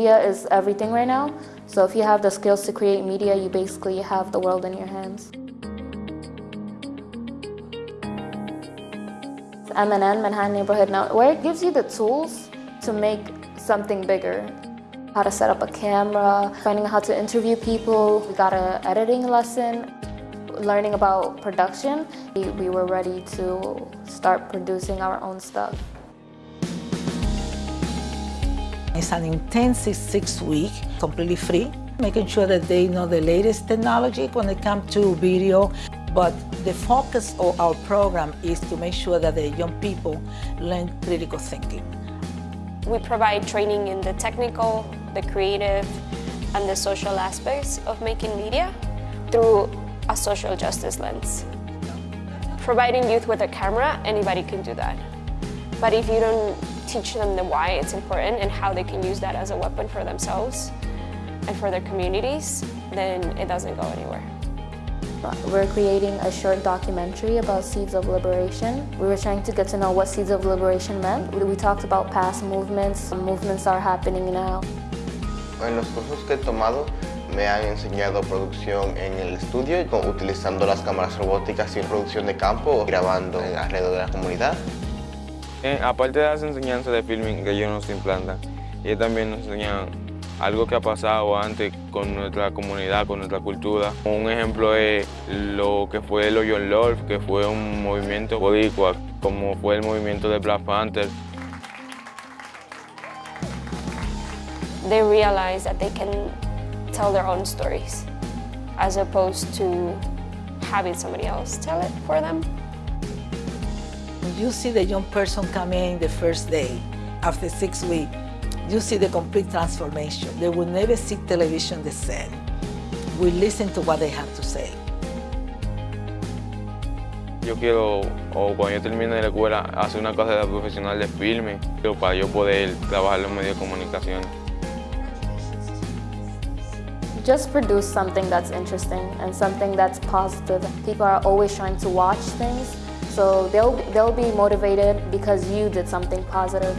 media is everything right now. So if you have the skills to create media, you basically have the world in your hands. MNN, Manhattan Neighborhood Network, gives you the tools to make something bigger. How to set up a camera, finding out how to interview people. We got an editing lesson, learning about production. We, we were ready to start producing our own stuff. It's an intensive six week, completely free, making sure that they know the latest technology when it comes to video. But the focus of our program is to make sure that the young people learn critical thinking. We provide training in the technical, the creative, and the social aspects of making media through a social justice lens. Providing youth with a camera, anybody can do that. But if you don't teach them the why it's important and how they can use that as a weapon for themselves and for their communities, then it doesn't go anywhere. Uh, we're creating a short documentary about Seeds of Liberation. We were trying to get to know what Seeds of Liberation meant. We talked about past movements, movements are happening now. En los cursos que he tomado me han enseñado producción en el estudio, utilizando las cámaras robóticas y producción de campo, grabando alrededor de la comunidad. Eh, aparte de las enseñanzas de filming que ellos nos implantan, ellos también nos enseñan algo que ha pasado antes con nuestra comunidad, con nuestra cultura. Un ejemplo es lo que fue el Oyon Lord, que fue un movimiento boricua, como fue el movimiento de Black Panther. They realize that they can tell their own stories as opposed to having somebody else tell it for them. When you see the young person come in the first day, after six weeks, you see the complete transformation. They will never see television the same. We listen to what they have to say. Yo quiero, o cuando yo termine de la escuela, hacer una carrera profesional de filme para yo poder trabajar en los medios de comunicación. Just produce something that's interesting and something that's positive. People are always trying to watch things, so they'll, they'll be motivated because you did something positive.